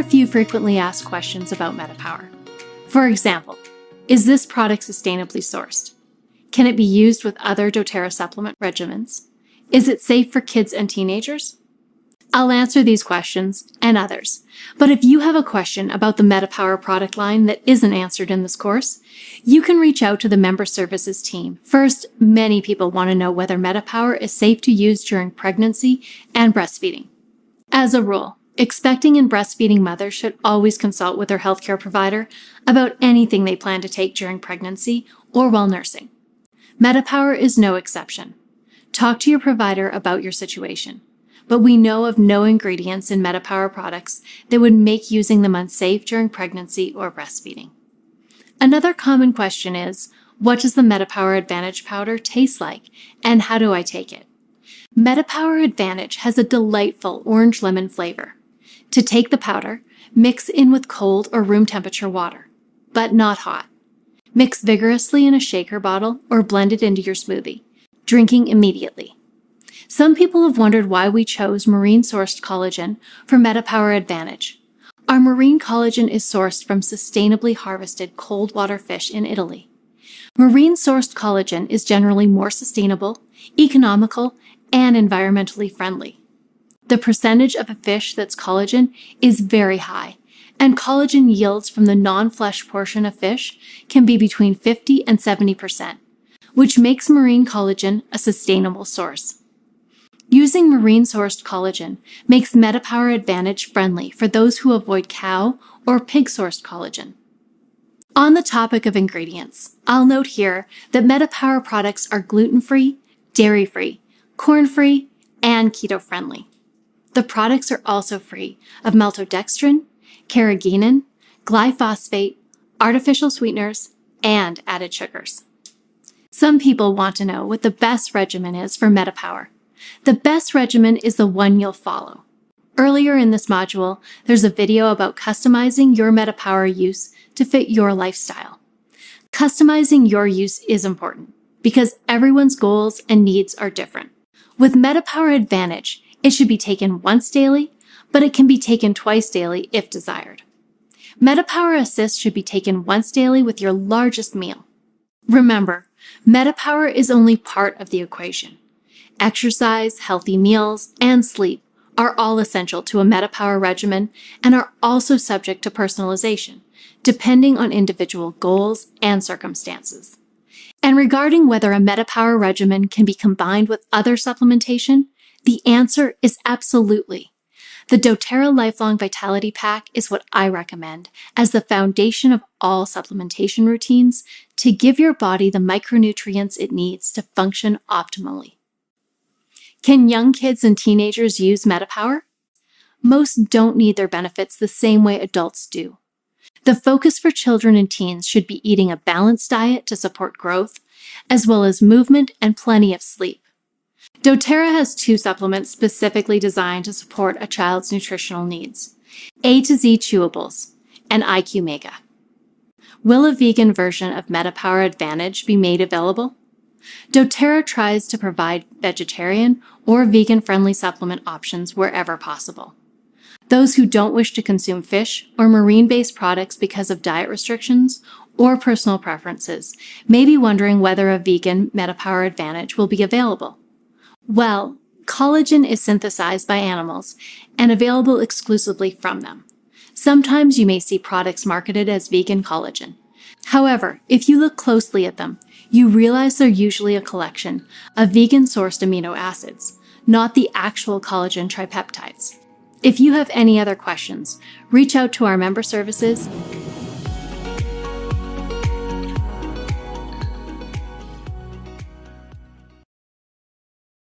a few frequently asked questions about MetaPower. For example, is this product sustainably sourced? Can it be used with other doTERRA supplement regimens? Is it safe for kids and teenagers? I'll answer these questions and others. But if you have a question about the MetaPower product line that isn't answered in this course, you can reach out to the member services team. First, many people want to know whether MetaPower is safe to use during pregnancy and breastfeeding. As a rule, expecting and breastfeeding mothers should always consult with their healthcare provider about anything they plan to take during pregnancy or while nursing. MetaPower is no exception. Talk to your provider about your situation but we know of no ingredients in MetaPower products that would make using them unsafe during pregnancy or breastfeeding. Another common question is, what does the MetaPower Advantage powder taste like, and how do I take it? MetaPower Advantage has a delightful orange lemon flavor. To take the powder, mix in with cold or room temperature water, but not hot. Mix vigorously in a shaker bottle or blend it into your smoothie, drinking immediately. Some people have wondered why we chose marine-sourced collagen for MetaPower Advantage. Our marine collagen is sourced from sustainably harvested cold water fish in Italy. Marine-sourced collagen is generally more sustainable, economical, and environmentally friendly. The percentage of a fish that's collagen is very high, and collagen yields from the non-flesh portion of fish can be between 50 and 70%, which makes marine collagen a sustainable source. Using marine-sourced collagen makes MetaPower Advantage friendly for those who avoid cow or pig-sourced collagen. On the topic of ingredients, I'll note here that MetaPower products are gluten-free, dairy-free, corn-free, and keto-friendly. The products are also free of maltodextrin, carrageenan, glyphosate, artificial sweeteners, and added sugars. Some people want to know what the best regimen is for MetaPower. The best regimen is the one you'll follow. Earlier in this module, there's a video about customizing your MetaPower use to fit your lifestyle. Customizing your use is important because everyone's goals and needs are different. With MetaPower Advantage, it should be taken once daily, but it can be taken twice daily if desired. MetaPower Assist should be taken once daily with your largest meal. Remember, MetaPower is only part of the equation. Exercise, healthy meals, and sleep are all essential to a MetaPower regimen and are also subject to personalization, depending on individual goals and circumstances. And regarding whether a MetaPower regimen can be combined with other supplementation, the answer is absolutely. The doTERRA Lifelong Vitality Pack is what I recommend as the foundation of all supplementation routines to give your body the micronutrients it needs to function optimally. Can young kids and teenagers use MetaPower? Most don't need their benefits the same way adults do. The focus for children and teens should be eating a balanced diet to support growth, as well as movement and plenty of sleep. doTERRA has two supplements specifically designed to support a child's nutritional needs, A to Z Chewables and IQ Mega. Will a vegan version of MetaPower Advantage be made available? doTERRA tries to provide vegetarian or vegan-friendly supplement options wherever possible. Those who don't wish to consume fish or marine-based products because of diet restrictions or personal preferences may be wondering whether a vegan MetaPower Advantage will be available. Well, collagen is synthesized by animals and available exclusively from them. Sometimes you may see products marketed as vegan collagen. However, if you look closely at them, you realize they're usually a collection of vegan-sourced amino acids, not the actual collagen tripeptides. If you have any other questions, reach out to our member services